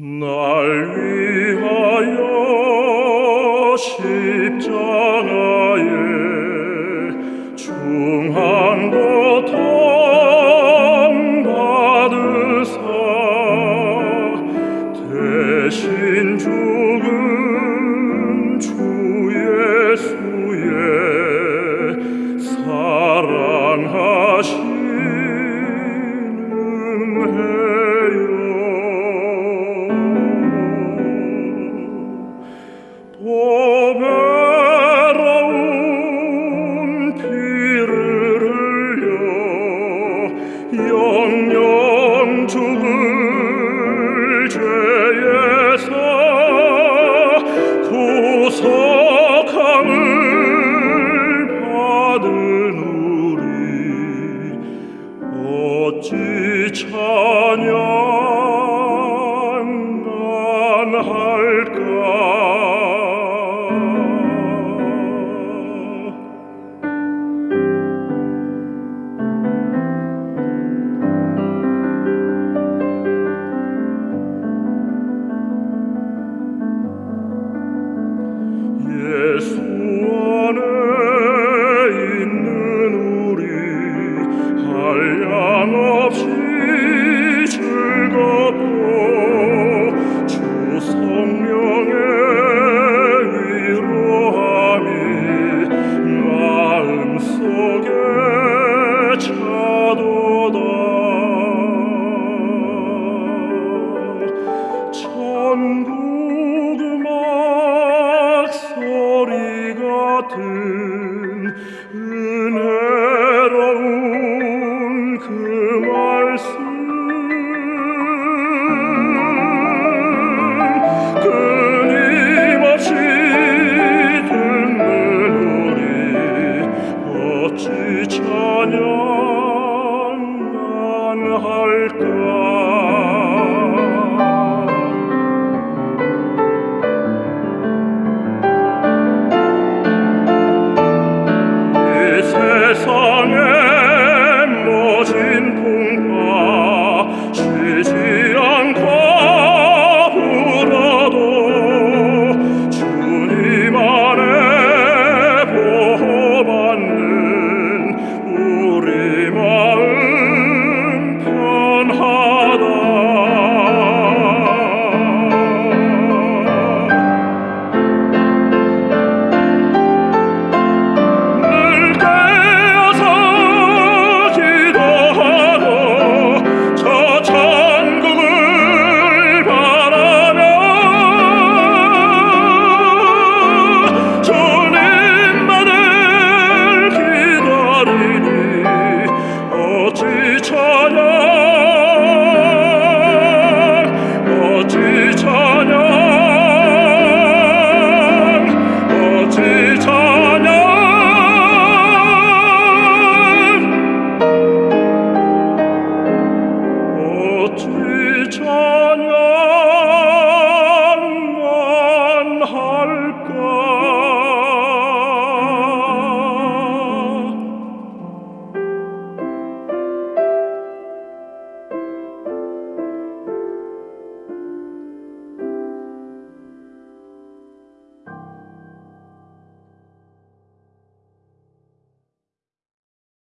날 위하여 십자가 보배로운 피를 흘려 영영 죽을 죄에서 구속함을 받은 우리 어찌 찬양 suone in neluri, haia nofsi 그 말씀. 끊임없이 듣는 우리 어찌 찬양 안 할까